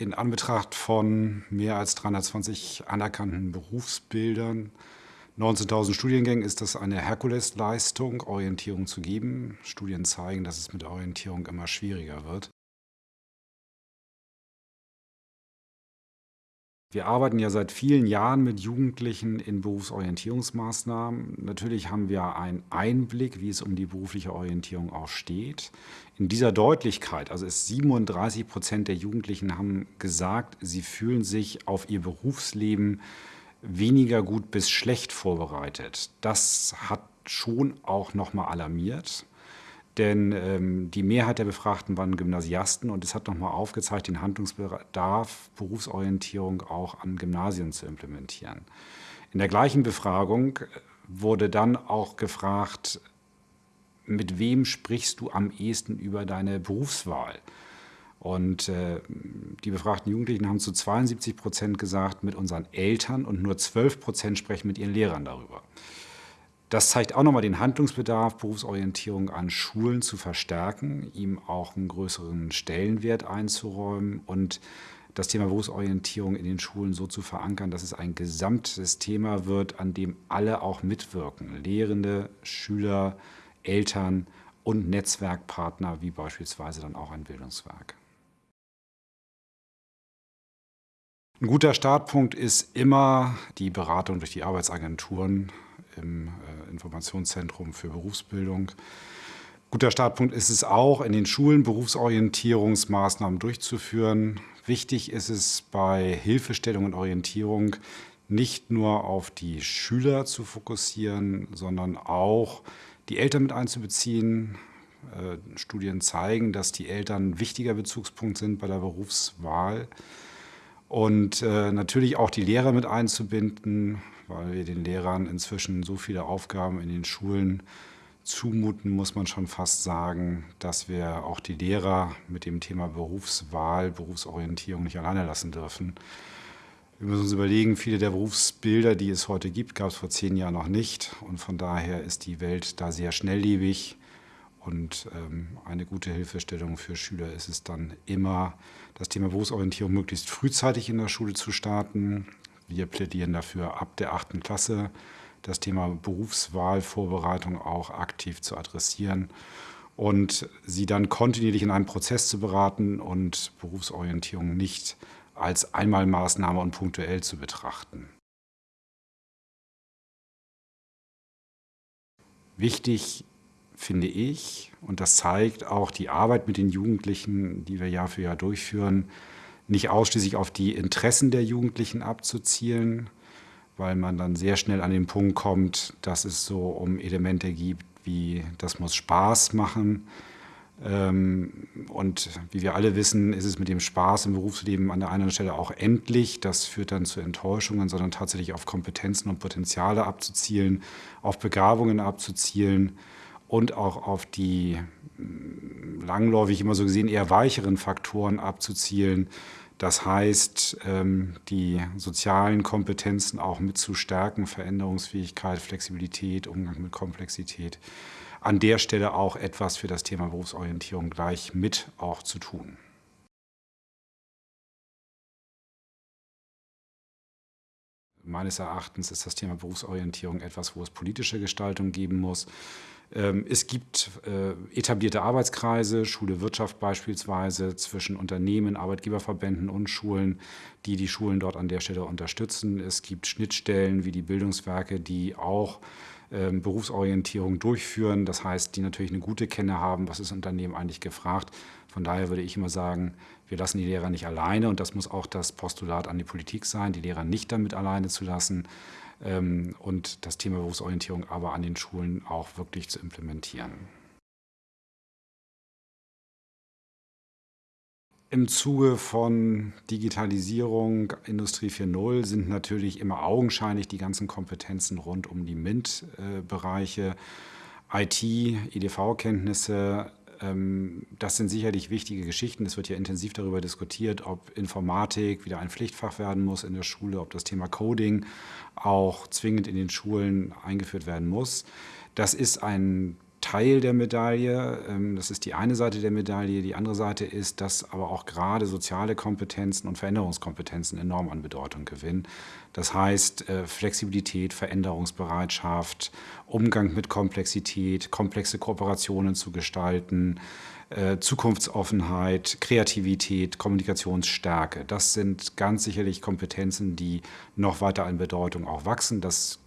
In Anbetracht von mehr als 320 anerkannten Berufsbildern, 19.000 Studiengängen ist das eine Herkulesleistung, Orientierung zu geben. Studien zeigen, dass es mit Orientierung immer schwieriger wird. Wir arbeiten ja seit vielen Jahren mit Jugendlichen in Berufsorientierungsmaßnahmen. Natürlich haben wir einen Einblick, wie es um die berufliche Orientierung auch steht. In dieser Deutlichkeit, also ist 37 Prozent der Jugendlichen haben gesagt, sie fühlen sich auf ihr Berufsleben weniger gut bis schlecht vorbereitet. Das hat schon auch nochmal alarmiert denn ähm, die Mehrheit der Befragten waren Gymnasiasten und es hat nochmal aufgezeigt, den Handlungsbedarf, Berufsorientierung auch an Gymnasien zu implementieren. In der gleichen Befragung wurde dann auch gefragt, mit wem sprichst du am ehesten über deine Berufswahl? Und äh, die befragten Jugendlichen haben zu 72 Prozent gesagt, mit unseren Eltern und nur 12 Prozent sprechen mit ihren Lehrern darüber. Das zeigt auch nochmal den Handlungsbedarf, Berufsorientierung an Schulen zu verstärken, ihm auch einen größeren Stellenwert einzuräumen und das Thema Berufsorientierung in den Schulen so zu verankern, dass es ein gesamtes Thema wird, an dem alle auch mitwirken. Lehrende, Schüler, Eltern und Netzwerkpartner, wie beispielsweise dann auch ein Bildungswerk. Ein guter Startpunkt ist immer die Beratung durch die Arbeitsagenturen im äh, Informationszentrum für Berufsbildung. Guter Startpunkt ist es auch, in den Schulen Berufsorientierungsmaßnahmen durchzuführen. Wichtig ist es bei Hilfestellung und Orientierung nicht nur auf die Schüler zu fokussieren, sondern auch die Eltern mit einzubeziehen. Äh, Studien zeigen, dass die Eltern ein wichtiger Bezugspunkt sind bei der Berufswahl. Und äh, natürlich auch die Lehrer mit einzubinden, weil wir den Lehrern inzwischen so viele Aufgaben in den Schulen zumuten, muss man schon fast sagen, dass wir auch die Lehrer mit dem Thema Berufswahl, Berufsorientierung nicht alleine lassen dürfen. Wir müssen uns überlegen, viele der Berufsbilder, die es heute gibt, gab es vor zehn Jahren noch nicht. Und von daher ist die Welt da sehr schnelllebig. Und ähm, eine gute Hilfestellung für Schüler ist es dann immer, das Thema Berufsorientierung möglichst frühzeitig in der Schule zu starten, wir plädieren dafür, ab der achten Klasse das Thema Berufswahlvorbereitung auch aktiv zu adressieren und sie dann kontinuierlich in einem Prozess zu beraten und Berufsorientierung nicht als Einmalmaßnahme und punktuell zu betrachten. Wichtig finde ich, und das zeigt auch die Arbeit mit den Jugendlichen, die wir Jahr für Jahr durchführen, nicht ausschließlich auf die Interessen der Jugendlichen abzuzielen, weil man dann sehr schnell an den Punkt kommt, dass es so um Elemente gibt, wie das muss Spaß machen. Ähm, und wie wir alle wissen, ist es mit dem Spaß im Berufsleben an der einen Stelle auch endlich. Das führt dann zu Enttäuschungen, sondern tatsächlich auf Kompetenzen und Potenziale abzuzielen, auf Begabungen abzuzielen und auch auf die langläufig immer so gesehen eher weicheren Faktoren abzuzielen, das heißt, ähm, die sozialen Kompetenzen auch mit zu stärken, Veränderungsfähigkeit, Flexibilität, Umgang mit Komplexität. An der Stelle auch etwas für das Thema Berufsorientierung gleich mit auch zu tun. Meines Erachtens ist das Thema Berufsorientierung etwas, wo es politische Gestaltung geben muss. Ähm, es gibt äh, etablierte Arbeitskreise, Schule Wirtschaft beispielsweise, zwischen Unternehmen, Arbeitgeberverbänden und Schulen, die die Schulen dort an der Stelle unterstützen. Es gibt Schnittstellen wie die Bildungswerke, die auch ähm, Berufsorientierung durchführen. Das heißt, die natürlich eine gute Kenne haben, was ist Unternehmen eigentlich gefragt. Von daher würde ich immer sagen, wir lassen die Lehrer nicht alleine und das muss auch das Postulat an die Politik sein, die Lehrer nicht damit alleine zu lassen ähm, und das Thema Berufsorientierung aber an den Schulen auch wirklich zu implementieren. Im Zuge von Digitalisierung, Industrie 4.0 sind natürlich immer augenscheinlich die ganzen Kompetenzen rund um die MINT-Bereiche, IT, EDV-Kenntnisse, das sind sicherlich wichtige Geschichten. Es wird ja intensiv darüber diskutiert, ob Informatik wieder ein Pflichtfach werden muss in der Schule, ob das Thema Coding auch zwingend in den Schulen eingeführt werden muss. Das ist ein Teil der Medaille. Ähm, das ist die eine Seite der Medaille. Die andere Seite ist, dass aber auch gerade soziale Kompetenzen und Veränderungskompetenzen enorm an Bedeutung gewinnen. Das heißt äh, Flexibilität, Veränderungsbereitschaft, Umgang mit Komplexität, komplexe Kooperationen zu gestalten, äh, Zukunftsoffenheit, Kreativität, Kommunikationsstärke. Das sind ganz sicherlich Kompetenzen, die noch weiter an Bedeutung auch wachsen. Das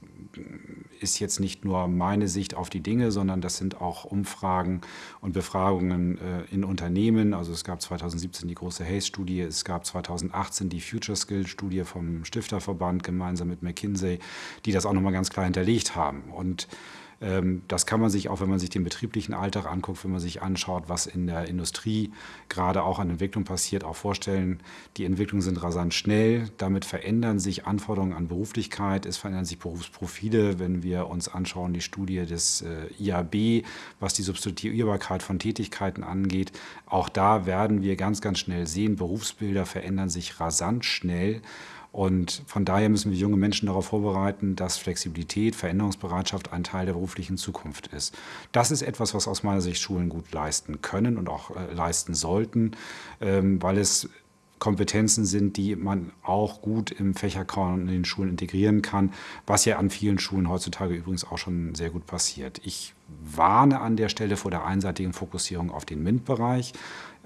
ist jetzt nicht nur meine Sicht auf die Dinge, sondern das sind auch Umfragen und Befragungen äh, in Unternehmen. Also es gab 2017 die große Hayes-Studie, es gab 2018 die Future Skill-Studie vom Stifterverband gemeinsam mit McKinsey, die das auch nochmal ganz klar hinterlegt haben. Und das kann man sich auch, wenn man sich den betrieblichen Alltag anguckt, wenn man sich anschaut, was in der Industrie gerade auch an Entwicklung passiert, auch vorstellen. Die Entwicklungen sind rasant schnell. Damit verändern sich Anforderungen an Beruflichkeit. Es verändern sich Berufsprofile. Wenn wir uns anschauen, die Studie des äh, IAB, was die Substituierbarkeit von Tätigkeiten angeht, auch da werden wir ganz, ganz schnell sehen, Berufsbilder verändern sich rasant schnell. Und von daher müssen wir junge Menschen darauf vorbereiten, dass Flexibilität, Veränderungsbereitschaft ein Teil der beruflichen Zukunft ist. Das ist etwas, was aus meiner Sicht Schulen gut leisten können und auch äh, leisten sollten, ähm, weil es Kompetenzen sind, die man auch gut im Fächerkorn in den Schulen integrieren kann, was ja an vielen Schulen heutzutage übrigens auch schon sehr gut passiert. Ich warne an der Stelle vor der einseitigen Fokussierung auf den MINT-Bereich.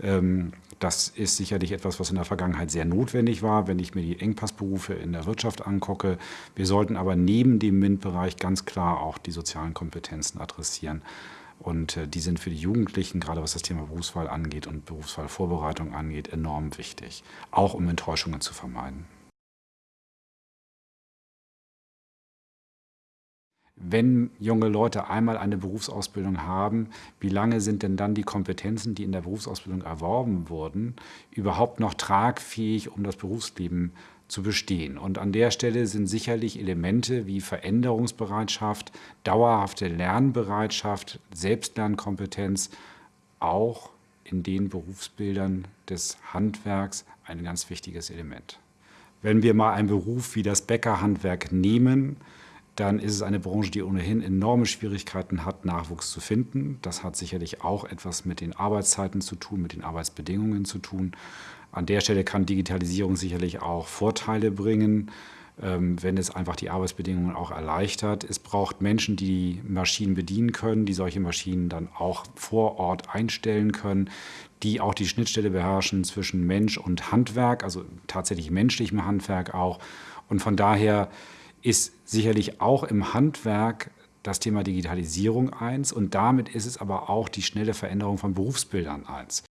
Ähm, das ist sicherlich etwas, was in der Vergangenheit sehr notwendig war, wenn ich mir die Engpassberufe in der Wirtschaft angucke. Wir sollten aber neben dem MINT-Bereich ganz klar auch die sozialen Kompetenzen adressieren. Und äh, die sind für die Jugendlichen, gerade was das Thema Berufswahl angeht und Berufswahlvorbereitung angeht, enorm wichtig, auch um Enttäuschungen zu vermeiden. wenn junge Leute einmal eine Berufsausbildung haben, wie lange sind denn dann die Kompetenzen, die in der Berufsausbildung erworben wurden, überhaupt noch tragfähig, um das Berufsleben zu bestehen? Und an der Stelle sind sicherlich Elemente wie Veränderungsbereitschaft, dauerhafte Lernbereitschaft, Selbstlernkompetenz auch in den Berufsbildern des Handwerks ein ganz wichtiges Element. Wenn wir mal einen Beruf wie das Bäckerhandwerk nehmen, dann ist es eine Branche, die ohnehin enorme Schwierigkeiten hat, Nachwuchs zu finden. Das hat sicherlich auch etwas mit den Arbeitszeiten zu tun, mit den Arbeitsbedingungen zu tun. An der Stelle kann Digitalisierung sicherlich auch Vorteile bringen, ähm, wenn es einfach die Arbeitsbedingungen auch erleichtert. Es braucht Menschen, die Maschinen bedienen können, die solche Maschinen dann auch vor Ort einstellen können, die auch die Schnittstelle beherrschen zwischen Mensch und Handwerk, also tatsächlich menschlichem Handwerk auch. Und von daher ist sicherlich auch im Handwerk das Thema Digitalisierung eins und damit ist es aber auch die schnelle Veränderung von Berufsbildern eins.